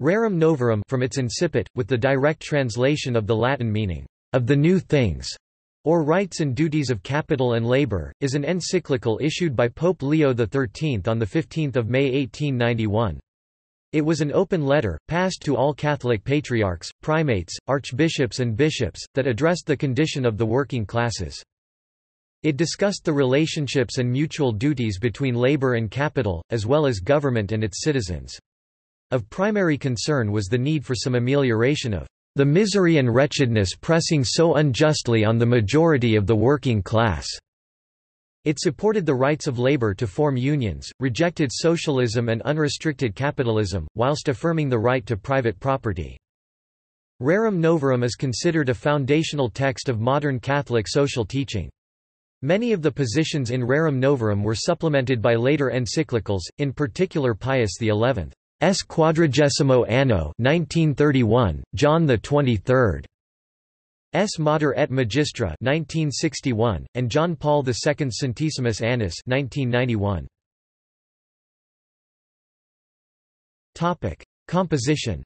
Rerum novarum from its incipit, with the direct translation of the Latin meaning, of the new things, or Rights and Duties of Capital and Labor, is an encyclical issued by Pope Leo XIII on 15 May 1891. It was an open letter, passed to all Catholic patriarchs, primates, archbishops and bishops, that addressed the condition of the working classes. It discussed the relationships and mutual duties between labor and capital, as well as government and its citizens. Of primary concern was the need for some amelioration of the misery and wretchedness pressing so unjustly on the majority of the working class. It supported the rights of labor to form unions, rejected socialism and unrestricted capitalism, whilst affirming the right to private property. Rerum Novarum is considered a foundational text of modern Catholic social teaching. Many of the positions in Rerum Novarum were supplemented by later encyclicals, in particular Pius XI. S. Quadragesimo Anno 1931, John the 23rd. S. Mater et Magistra 1961, and John Paul II Centesimus Annus 1991. Topic: Composition.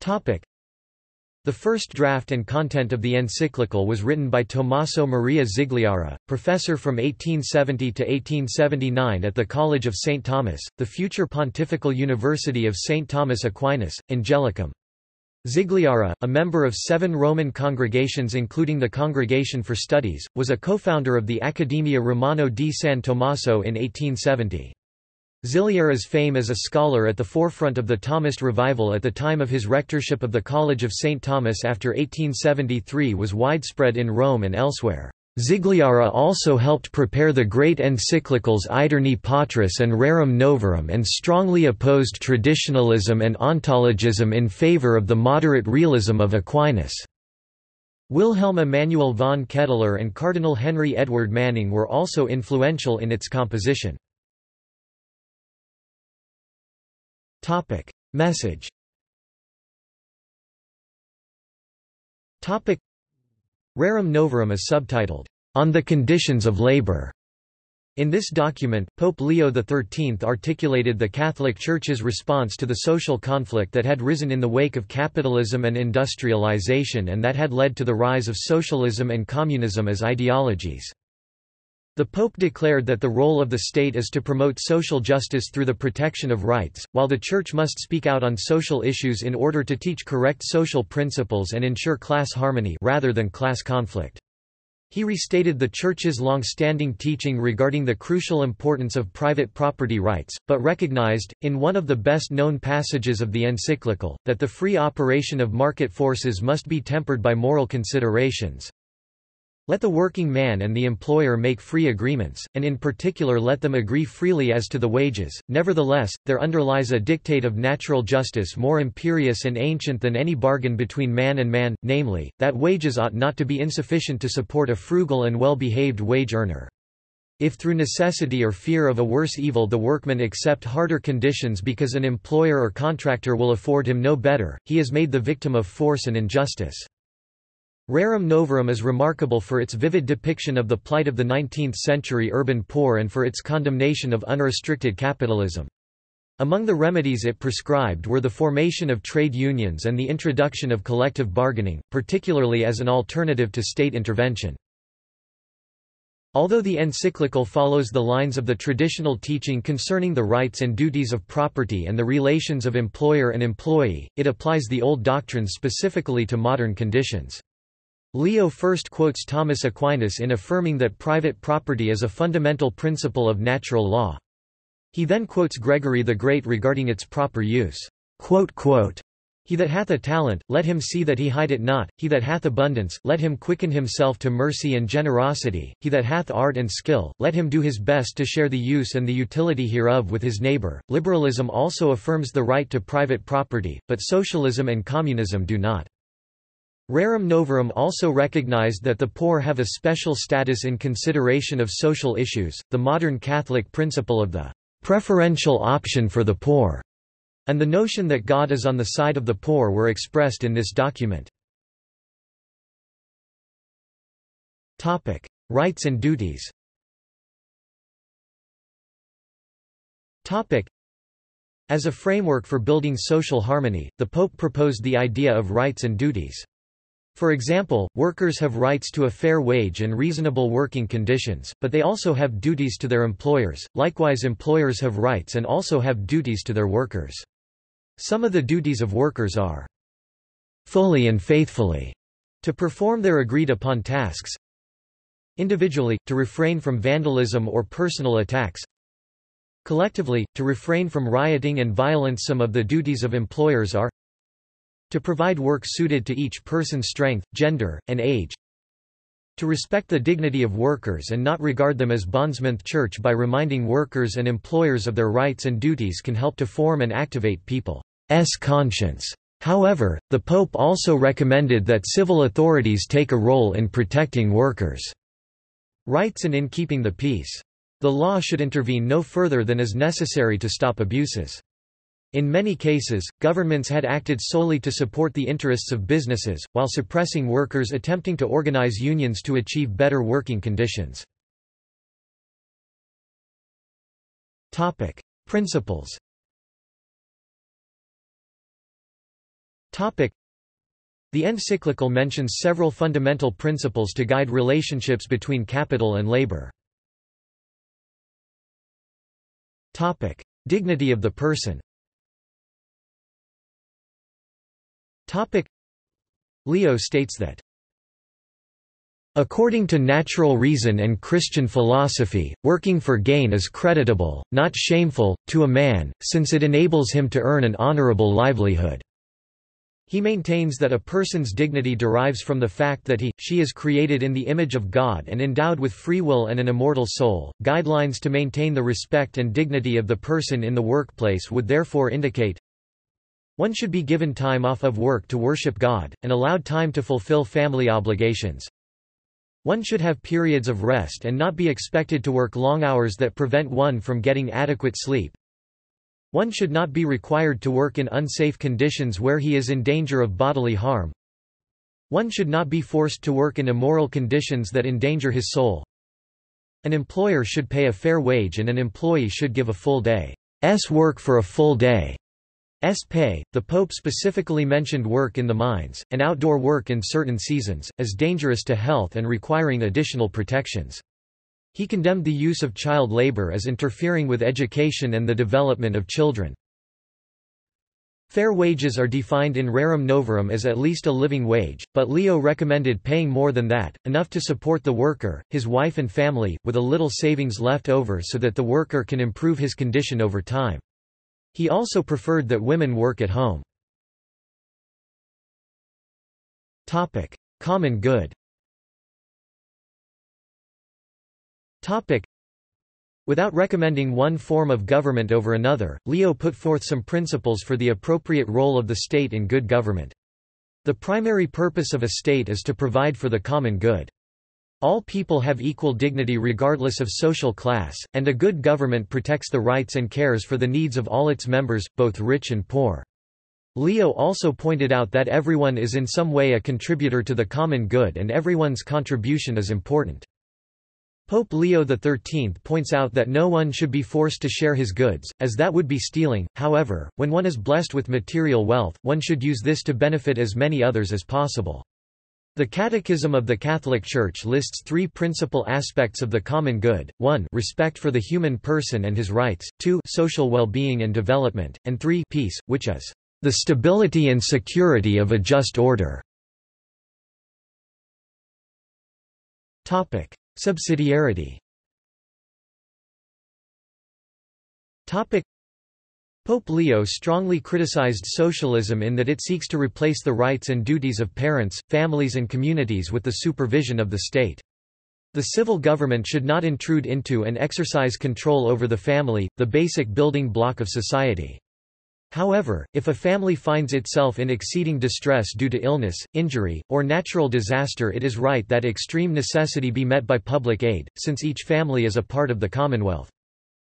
Topic: the first draft and content of the encyclical was written by Tommaso Maria Zigliara, professor from 1870 to 1879 at the College of St. Thomas, the future Pontifical University of St. Thomas Aquinas, Angelicum. Zigliara, a member of seven Roman congregations including the Congregation for Studies, was a co-founder of the Accademia Romana di San Tommaso in 1870. Zigliara's fame as a scholar at the forefront of the Thomist revival at the time of his rectorship of the College of St. Thomas after 1873 was widespread in Rome and elsewhere. Zigliara also helped prepare the great encyclicals Aeterni Patris and Rerum Novarum and strongly opposed traditionalism and ontologism in favor of the moderate realism of Aquinas. Wilhelm Emanuel von Ketteler and Cardinal Henry Edward Manning were also influential in its composition. Topic. Message Topic. Rerum Novarum is subtitled, On the Conditions of Labor. In this document, Pope Leo XIII articulated the Catholic Church's response to the social conflict that had risen in the wake of capitalism and industrialization and that had led to the rise of socialism and communism as ideologies. The Pope declared that the role of the state is to promote social justice through the protection of rights, while the Church must speak out on social issues in order to teach correct social principles and ensure class harmony rather than class conflict. He restated the Church's long-standing teaching regarding the crucial importance of private property rights, but recognized, in one of the best-known passages of the encyclical, that the free operation of market forces must be tempered by moral considerations. Let the working man and the employer make free agreements, and in particular let them agree freely as to the wages. Nevertheless, there underlies a dictate of natural justice more imperious and ancient than any bargain between man and man, namely, that wages ought not to be insufficient to support a frugal and well-behaved wage earner. If through necessity or fear of a worse evil the workman accept harder conditions because an employer or contractor will afford him no better, he is made the victim of force and injustice. Rerum Novarum is remarkable for its vivid depiction of the plight of the 19th-century urban poor and for its condemnation of unrestricted capitalism. Among the remedies it prescribed were the formation of trade unions and the introduction of collective bargaining, particularly as an alternative to state intervention. Although the encyclical follows the lines of the traditional teaching concerning the rights and duties of property and the relations of employer and employee, it applies the old doctrines specifically to modern conditions. Leo first quotes Thomas Aquinas in affirming that private property is a fundamental principle of natural law. He then quotes Gregory the Great regarding its proper use. He that hath a talent, let him see that he hide it not, he that hath abundance, let him quicken himself to mercy and generosity, he that hath art and skill, let him do his best to share the use and the utility hereof with his neighbor. Liberalism also affirms the right to private property, but socialism and communism do not. Rerum Novarum also recognized that the poor have a special status in consideration of social issues, the modern Catholic principle of the preferential option for the poor, and the notion that God is on the side of the poor were expressed in this document. Rights and duties As a framework for building social harmony, the Pope proposed the idea of rights and duties. For example, workers have rights to a fair wage and reasonable working conditions, but they also have duties to their employers, likewise employers have rights and also have duties to their workers. Some of the duties of workers are fully and faithfully to perform their agreed-upon tasks individually, to refrain from vandalism or personal attacks collectively, to refrain from rioting and violence Some of the duties of employers are to provide work suited to each person's strength, gender, and age. To respect the dignity of workers and not regard them as bondsmen. Church by reminding workers and employers of their rights and duties can help to form and activate people's conscience. However, the Pope also recommended that civil authorities take a role in protecting workers' rights and in keeping the peace. The law should intervene no further than is necessary to stop abuses. In many cases, governments had acted solely to support the interests of businesses, while suppressing workers attempting to organize unions to achieve better working conditions. Principles The encyclical mentions several fundamental principles to guide relationships between capital and labor. Dignity of the person Topic Leo states that According to natural reason and Christian philosophy, working for gain is creditable, not shameful, to a man, since it enables him to earn an honorable livelihood. He maintains that a person's dignity derives from the fact that he, she is created in the image of God and endowed with free will and an immortal soul. Guidelines to maintain the respect and dignity of the person in the workplace would therefore indicate one should be given time off of work to worship God, and allowed time to fulfill family obligations. One should have periods of rest and not be expected to work long hours that prevent one from getting adequate sleep. One should not be required to work in unsafe conditions where he is in danger of bodily harm. One should not be forced to work in immoral conditions that endanger his soul. An employer should pay a fair wage and an employee should give a full day's work for a full day. S. pay. The Pope specifically mentioned work in the mines, and outdoor work in certain seasons, as dangerous to health and requiring additional protections. He condemned the use of child labor as interfering with education and the development of children. Fair wages are defined in rerum novarum as at least a living wage, but Leo recommended paying more than that, enough to support the worker, his wife and family, with a little savings left over so that the worker can improve his condition over time. He also preferred that women work at home. Topic. Common good Topic. Without recommending one form of government over another, Leo put forth some principles for the appropriate role of the state in good government. The primary purpose of a state is to provide for the common good. All people have equal dignity regardless of social class, and a good government protects the rights and cares for the needs of all its members, both rich and poor. Leo also pointed out that everyone is in some way a contributor to the common good and everyone's contribution is important. Pope Leo XIII points out that no one should be forced to share his goods, as that would be stealing, however, when one is blessed with material wealth, one should use this to benefit as many others as possible. The Catechism of the Catholic Church lists three principal aspects of the common good, 1 respect for the human person and his rights, 2 social well-being and development, and 3 peace, which is the stability and security of a just order. Topic. Subsidiarity Pope Leo strongly criticized socialism in that it seeks to replace the rights and duties of parents, families and communities with the supervision of the state. The civil government should not intrude into and exercise control over the family, the basic building block of society. However, if a family finds itself in exceeding distress due to illness, injury, or natural disaster it is right that extreme necessity be met by public aid, since each family is a part of the Commonwealth.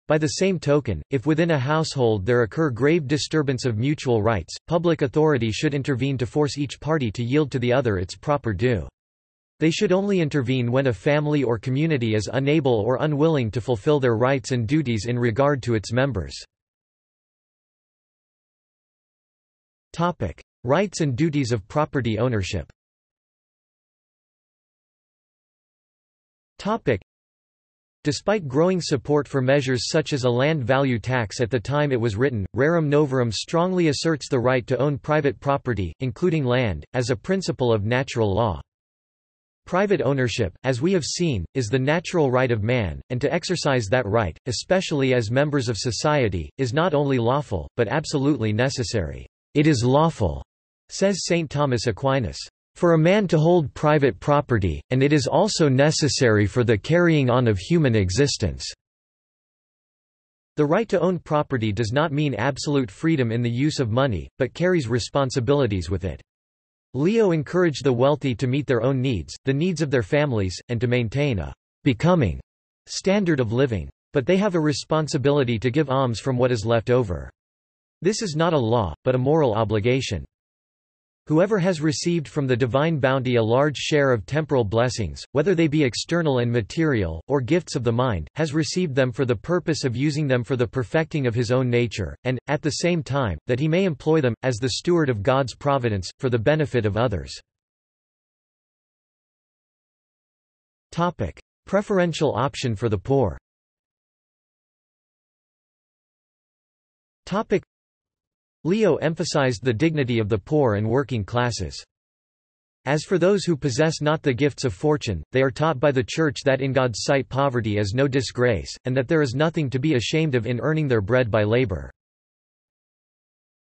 By the same token, if within a household there occur grave disturbance of mutual rights, public authority should intervene to force each party to yield to the other its proper due. They should only intervene when a family or community is unable or unwilling to fulfill their rights and duties in regard to its members. Topic: Rights and duties of property ownership. Topic: Despite growing support for measures such as a land value tax at the time it was written, Rerum Novarum strongly asserts the right to own private property, including land, as a principle of natural law. Private ownership, as we have seen, is the natural right of man, and to exercise that right, especially as members of society, is not only lawful, but absolutely necessary. It is lawful, says St. Thomas Aquinas, for a man to hold private property, and it is also necessary for the carrying on of human existence. The right to own property does not mean absolute freedom in the use of money, but carries responsibilities with it. Leo encouraged the wealthy to meet their own needs, the needs of their families, and to maintain a becoming standard of living. But they have a responsibility to give alms from what is left over. This is not a law, but a moral obligation. Whoever has received from the divine bounty a large share of temporal blessings, whether they be external and material, or gifts of the mind, has received them for the purpose of using them for the perfecting of his own nature, and, at the same time, that he may employ them, as the steward of God's providence, for the benefit of others. Preferential option for the poor Leo emphasized the dignity of the poor and working classes. As for those who possess not the gifts of fortune, they are taught by the Church that in God's sight poverty is no disgrace, and that there is nothing to be ashamed of in earning their bread by labor.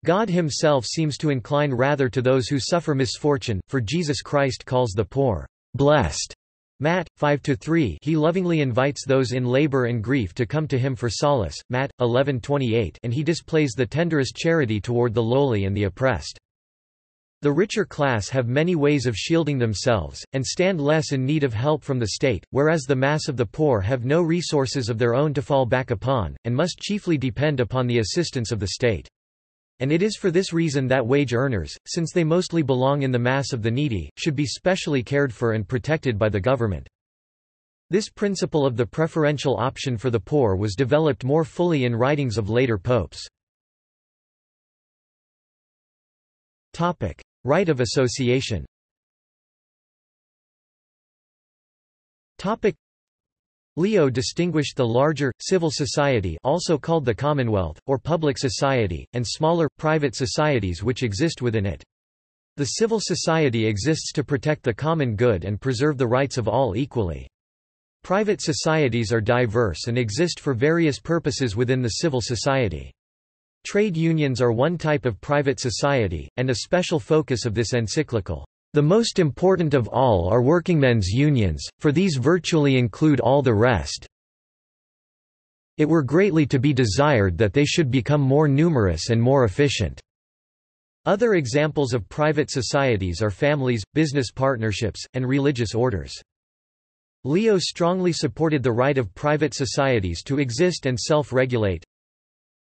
God himself seems to incline rather to those who suffer misfortune, for Jesus Christ calls the poor, blessed, Matt. 5 to 3 He lovingly invites those in labor and grief to come to him for solace, Matt. 11-28 and he displays the tenderest charity toward the lowly and the oppressed. The richer class have many ways of shielding themselves, and stand less in need of help from the state, whereas the mass of the poor have no resources of their own to fall back upon, and must chiefly depend upon the assistance of the state. And it is for this reason that wage earners, since they mostly belong in the mass of the needy, should be specially cared for and protected by the government. This principle of the preferential option for the poor was developed more fully in writings of later popes. Right of association Leo distinguished the larger, civil society also called the Commonwealth, or public society, and smaller, private societies which exist within it. The civil society exists to protect the common good and preserve the rights of all equally. Private societies are diverse and exist for various purposes within the civil society. Trade unions are one type of private society, and a special focus of this encyclical. The most important of all are workingmen's unions, for these virtually include all the rest. It were greatly to be desired that they should become more numerous and more efficient. Other examples of private societies are families, business partnerships, and religious orders. Leo strongly supported the right of private societies to exist and self-regulate,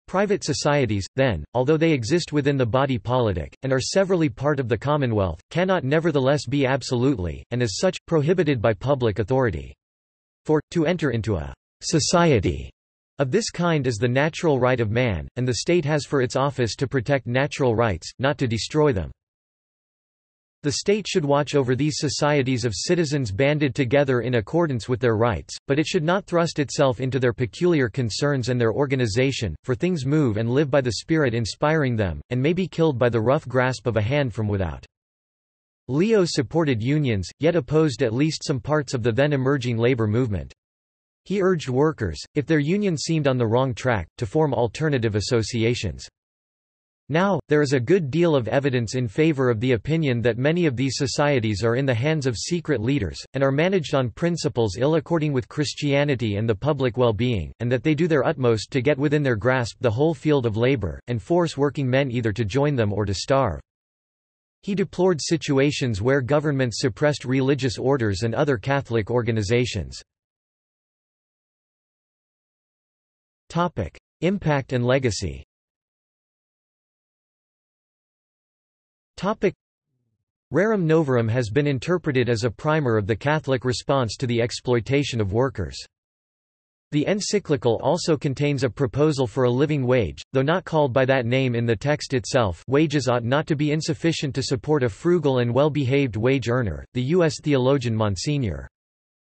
Private societies, then, although they exist within the body politic, and are severally part of the Commonwealth, cannot nevertheless be absolutely, and as such, prohibited by public authority. For, to enter into a society of this kind is the natural right of man, and the state has for its office to protect natural rights, not to destroy them. The state should watch over these societies of citizens banded together in accordance with their rights, but it should not thrust itself into their peculiar concerns and their organization, for things move and live by the spirit inspiring them, and may be killed by the rough grasp of a hand from without. Leo supported unions, yet opposed at least some parts of the then emerging labor movement. He urged workers, if their union seemed on the wrong track, to form alternative associations. Now, there is a good deal of evidence in favor of the opinion that many of these societies are in the hands of secret leaders, and are managed on principles ill according with Christianity and the public well-being, and that they do their utmost to get within their grasp the whole field of labor, and force working men either to join them or to starve. He deplored situations where governments suppressed religious orders and other Catholic organizations. Impact and legacy Topic Rerum Novarum has been interpreted as a primer of the Catholic response to the exploitation of workers. The encyclical also contains a proposal for a living wage, though not called by that name in the text itself wages ought not to be insufficient to support a frugal and well-behaved wage earner. The U.S. theologian Monsignor.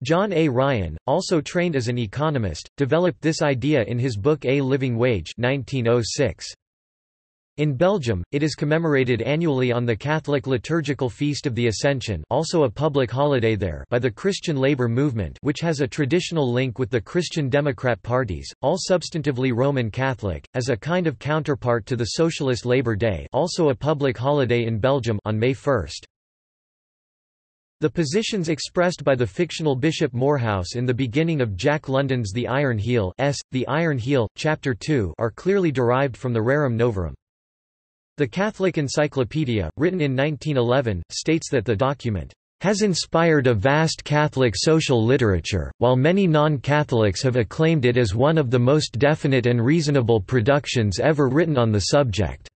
John A. Ryan, also trained as an economist, developed this idea in his book A Living Wage 1906. In Belgium, it is commemorated annually on the Catholic liturgical feast of the Ascension also a public holiday there by the Christian Labour movement which has a traditional link with the Christian Democrat parties, all substantively Roman Catholic, as a kind of counterpart to the Socialist Labour Day also a public holiday in Belgium on May 1. The positions expressed by the fictional Bishop Morehouse in the beginning of Jack London's The Iron Heel S. The Iron Heel, Chapter 2 are clearly derived from the Rerum Novarum. The Catholic Encyclopedia, written in 1911, states that the document has inspired a vast Catholic social literature, while many non-Catholics have acclaimed it as one of the most definite and reasonable productions ever written on the subject.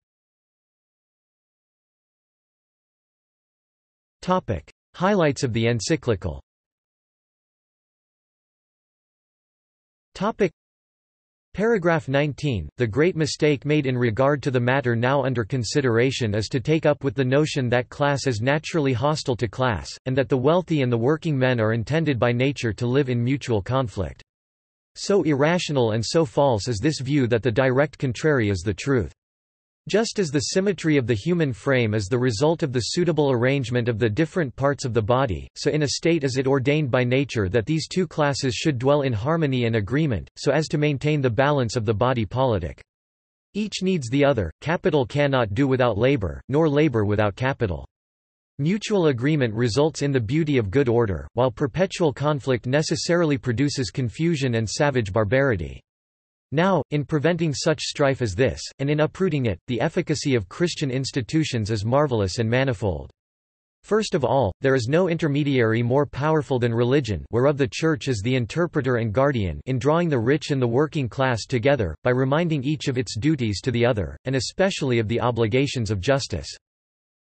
Highlights of the encyclical Paragraph 19, the great mistake made in regard to the matter now under consideration is to take up with the notion that class is naturally hostile to class, and that the wealthy and the working men are intended by nature to live in mutual conflict. So irrational and so false is this view that the direct contrary is the truth. Just as the symmetry of the human frame is the result of the suitable arrangement of the different parts of the body, so in a state is it ordained by nature that these two classes should dwell in harmony and agreement, so as to maintain the balance of the body politic. Each needs the other, capital cannot do without labor, nor labor without capital. Mutual agreement results in the beauty of good order, while perpetual conflict necessarily produces confusion and savage barbarity. Now, in preventing such strife as this, and in uprooting it, the efficacy of Christian institutions is marvelous and manifold. First of all, there is no intermediary more powerful than religion whereof the Church is the interpreter and guardian in drawing the rich and the working class together, by reminding each of its duties to the other, and especially of the obligations of justice.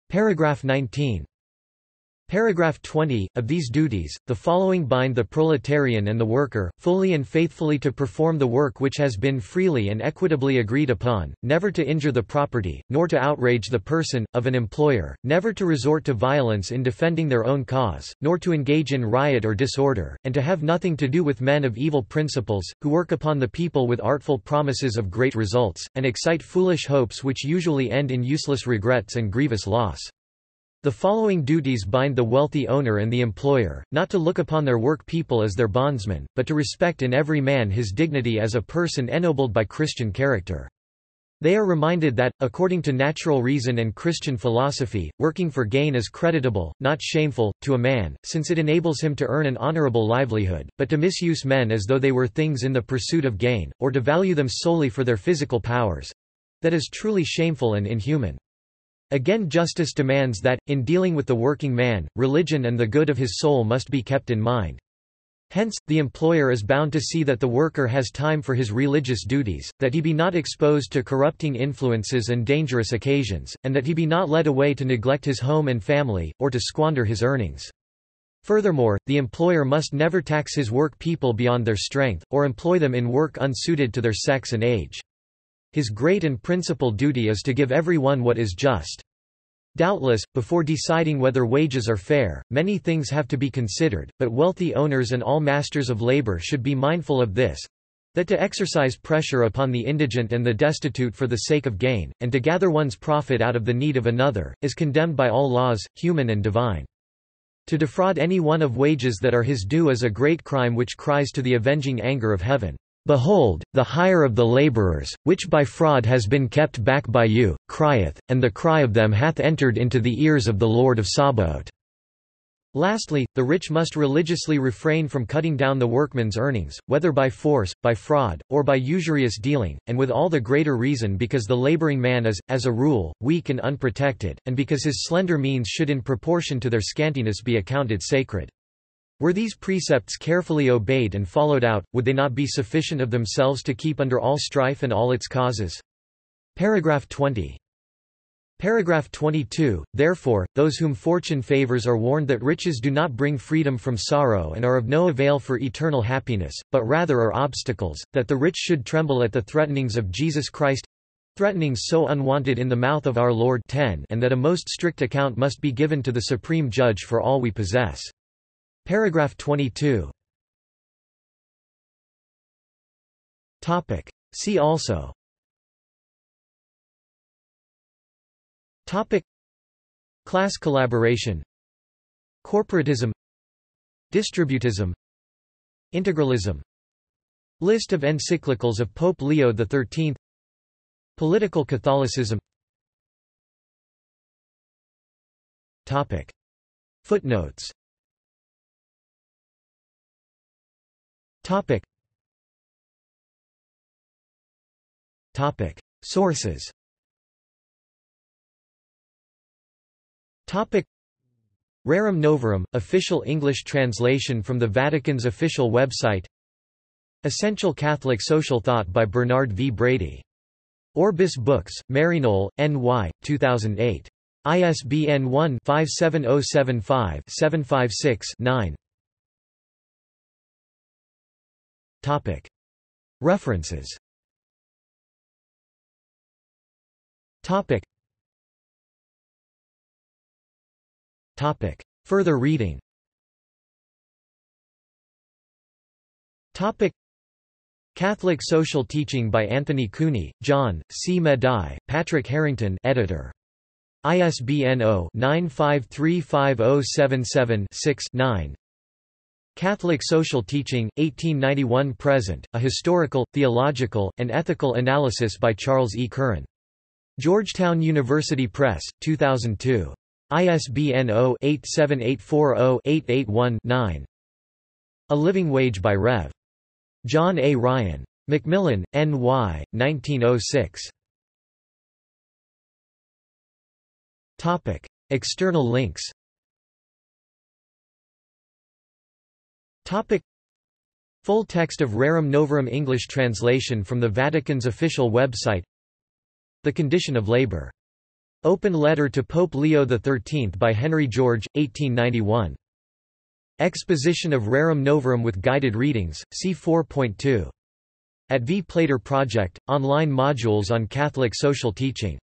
Paragraph 19. Paragraph 20. Of these duties, the following bind the proletarian and the worker, fully and faithfully to perform the work which has been freely and equitably agreed upon, never to injure the property, nor to outrage the person, of an employer, never to resort to violence in defending their own cause, nor to engage in riot or disorder, and to have nothing to do with men of evil principles, who work upon the people with artful promises of great results, and excite foolish hopes which usually end in useless regrets and grievous loss. The following duties bind the wealthy owner and the employer, not to look upon their work people as their bondsmen, but to respect in every man his dignity as a person ennobled by Christian character. They are reminded that, according to natural reason and Christian philosophy, working for gain is creditable, not shameful, to a man, since it enables him to earn an honorable livelihood, but to misuse men as though they were things in the pursuit of gain, or to value them solely for their physical powers—that is truly shameful and inhuman. Again justice demands that, in dealing with the working man, religion and the good of his soul must be kept in mind. Hence, the employer is bound to see that the worker has time for his religious duties, that he be not exposed to corrupting influences and dangerous occasions, and that he be not led away to neglect his home and family, or to squander his earnings. Furthermore, the employer must never tax his work people beyond their strength, or employ them in work unsuited to their sex and age. His great and principal duty is to give every one what is just. Doubtless, before deciding whether wages are fair, many things have to be considered, but wealthy owners and all masters of labor should be mindful of this that to exercise pressure upon the indigent and the destitute for the sake of gain, and to gather one's profit out of the need of another, is condemned by all laws, human and divine. To defraud any one of wages that are his due is a great crime which cries to the avenging anger of heaven. Behold, the hire of the laborers, which by fraud has been kept back by you, crieth, and the cry of them hath entered into the ears of the Lord of Sabaoth. Lastly, the rich must religiously refrain from cutting down the workman's earnings, whether by force, by fraud, or by usurious dealing, and with all the greater reason because the laboring man is, as a rule, weak and unprotected, and because his slender means should in proportion to their scantiness be accounted sacred. Were these precepts carefully obeyed and followed out, would they not be sufficient of themselves to keep under all strife and all its causes? Paragraph 20. Paragraph 22, Therefore, those whom fortune favors are warned that riches do not bring freedom from sorrow and are of no avail for eternal happiness, but rather are obstacles, that the rich should tremble at the threatenings of Jesus Christ threatenings so unwanted in the mouth of our Lord 10 and that a most strict account must be given to the Supreme Judge for all we possess. Paragraph 22. Topic. See also. Topic. Class collaboration. Corporatism. Distributism. Integralism. List of encyclicals of Pope Leo XIII Political Catholicism. Topic. Footnotes Topic Topic Sources Topic Rerum Novarum, official English translation from the Vatican's official website Essential Catholic Social Thought by Bernard V. Brady. Orbis Books, Maryknoll, N.Y., 2008. ISBN 1-57075-756-9 References Topic. Further reading Topic. Catholic Social Teaching by Anthony Cooney, John, C. Medaille, Patrick Harrington editor. ISBN 0-9535077-6-9 Catholic Social Teaching, 1891–present, A Historical, Theological, and Ethical Analysis by Charles E. Curran. Georgetown University Press, 2002. ISBN 0-87840-881-9. A Living Wage by Rev. John A. Ryan. Macmillan, N.Y., 1906. Topic. External links Topic. Full text of Rerum Novarum English translation from the Vatican's official website The Condition of Labor Open Letter to Pope Leo XIII by Henry George, 1891. Exposition of Rerum Novarum with guided readings, see 4.2. At V. Plater Project, online modules on Catholic social teaching